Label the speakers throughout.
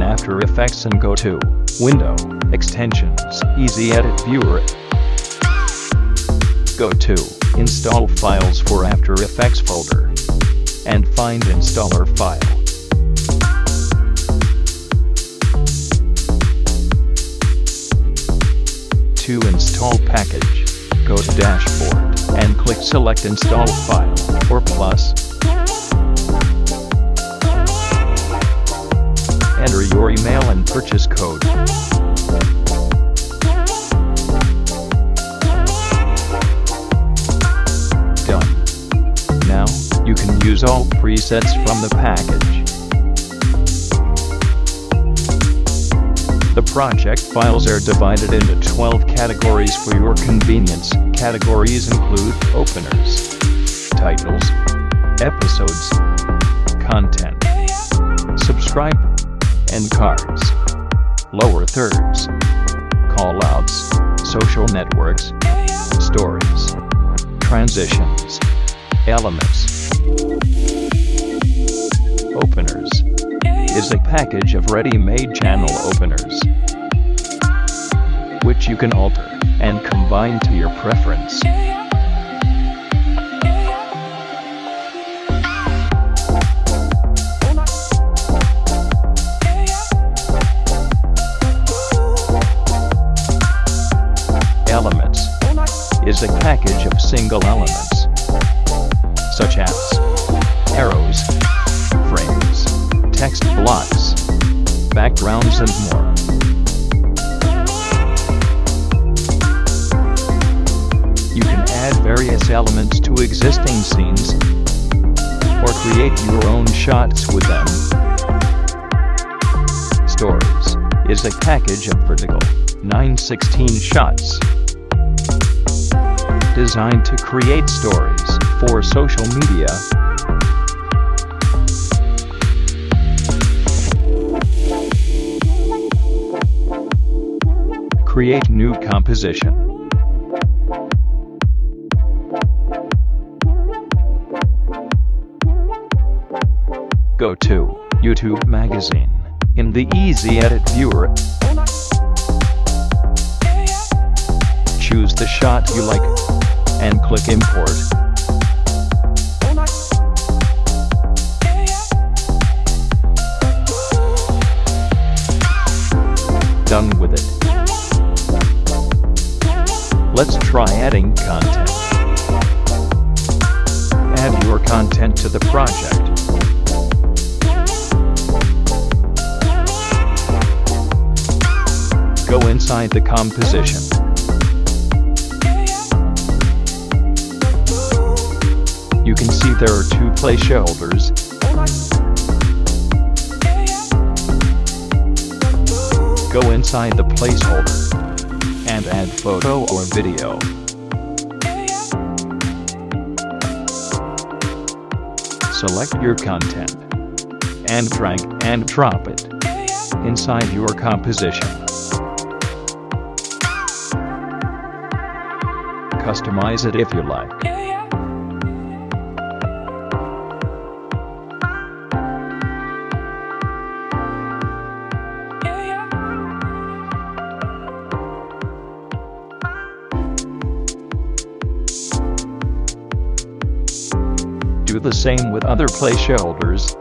Speaker 1: Open After Effects and go to Window, Extensions, Easy Edit Viewer. Go to Install Files for After Effects folder and find installer file. To install package, go to Dashboard and click Select Install File or Plus. Purchase code. Done. Now, you can use all presets from the package. The project files are divided into 12 categories for your convenience. Categories include openers, titles, episodes, content, subscribe, and cards. Lower thirds, callouts, social networks, stories, transitions, elements. Openers is a package of ready-made channel openers, which you can alter and combine to your preference. A package of single elements, such as arrows, frames, text blocks, backgrounds and more. You can add various elements to existing scenes or create your own shots with them. Stories is a package of vertical 916 shots designed to create stories for social media Create new composition. Go to YouTube Magazine in the Easy Edit Viewer. Choose the shot you like and click Import. Done with it. Let's try adding content. Add your content to the project. Go inside the composition. You can see there are two placeholders. Go inside the placeholder and add photo or video. Select your content and drag and drop it inside your composition. Customize it if you like. The same with other placeholders.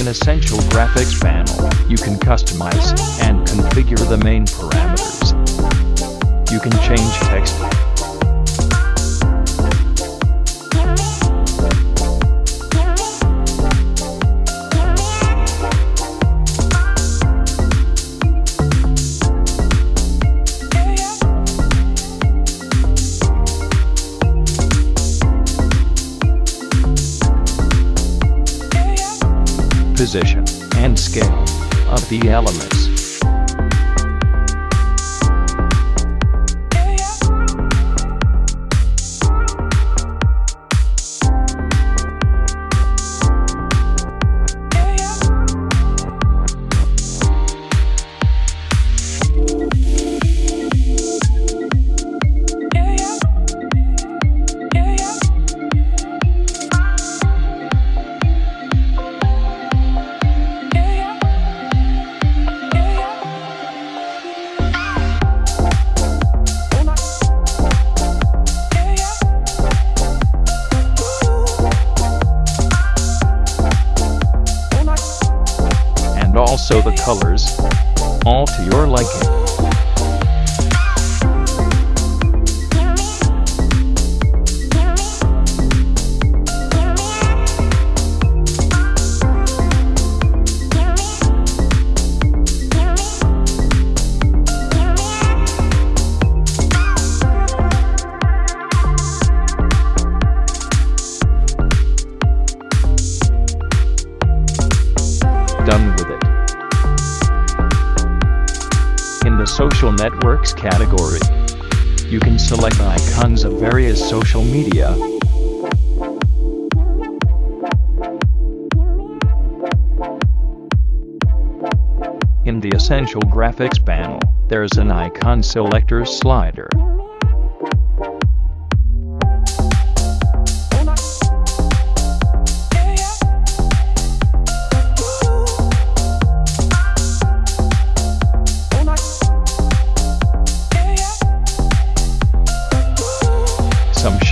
Speaker 1: In Essential Graphics panel, you can customize and configure the main parameters. You can change text. Position and scale of the elements. Also the colors. All to your liking. Networks category, you can select icons of various social media. In the Essential Graphics panel, there's an icon selector slider.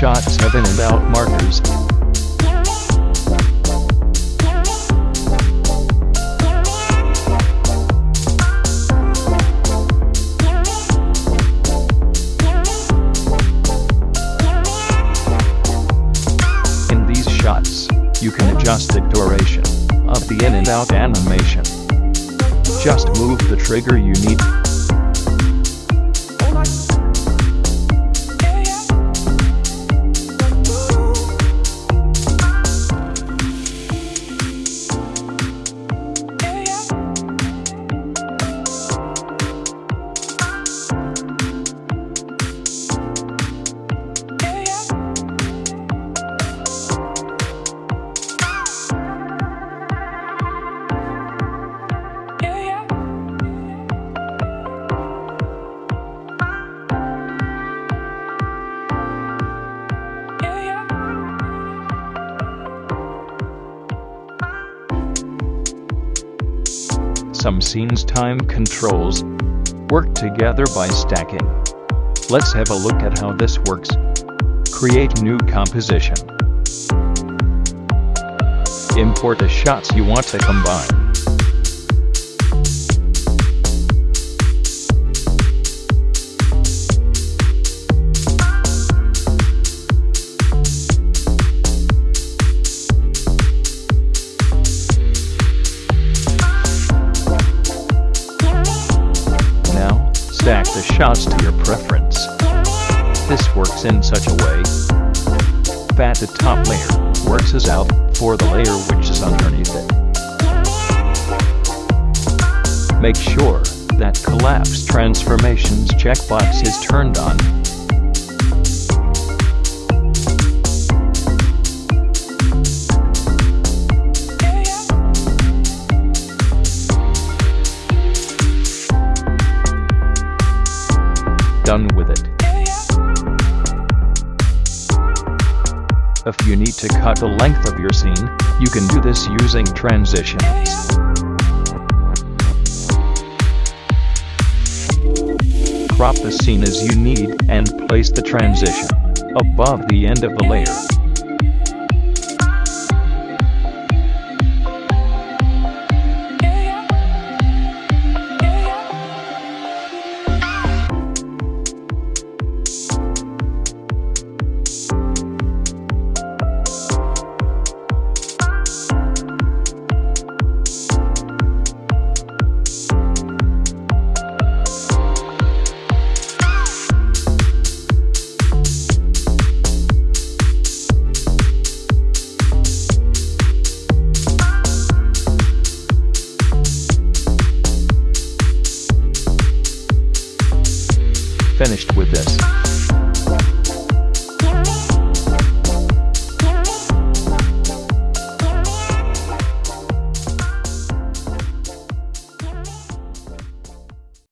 Speaker 1: Markers. In these shots, you can adjust the duration of the in and out animation. Just move the trigger you need. Some scenes time controls work together by stacking. Let's have a look at how this works. Create new composition. Import the shots you want to combine. Shots to your preference. This works in such a way that the top layer works as out for the layer which is underneath it. Make sure that Collapse Transformations checkbox is turned on. Done with it. If you need to cut the length of your scene, you can do this using transitions. Crop the scene as you need and place the transition above the end of the layer. Finished with this.